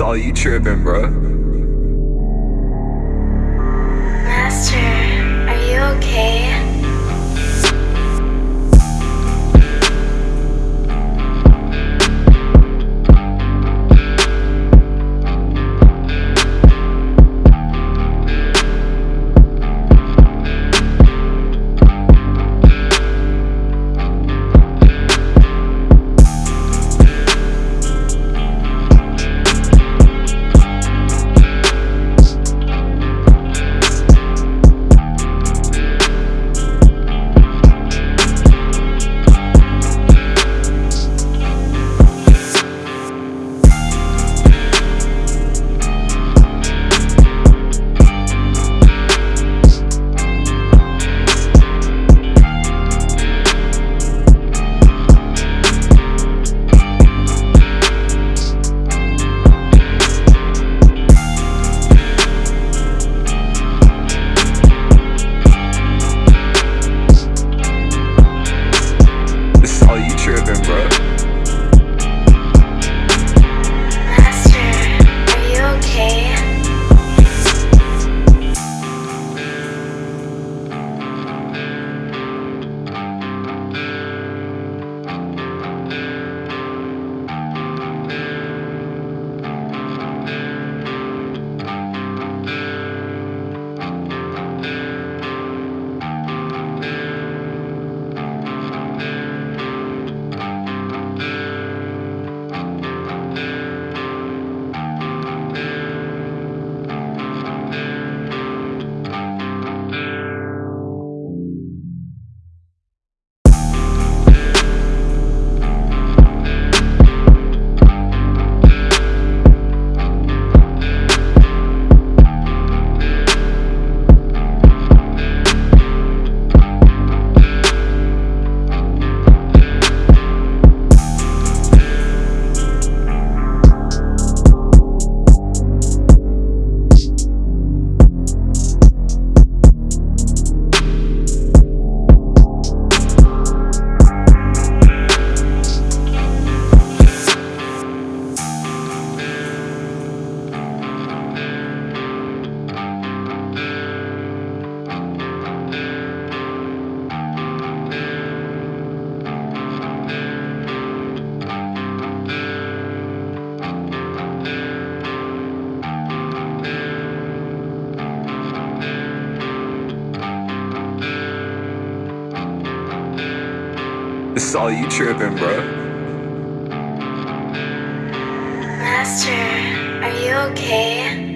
All you tripping, bro. Master, are you okay? It's all you tripping, bro. Master, are you okay?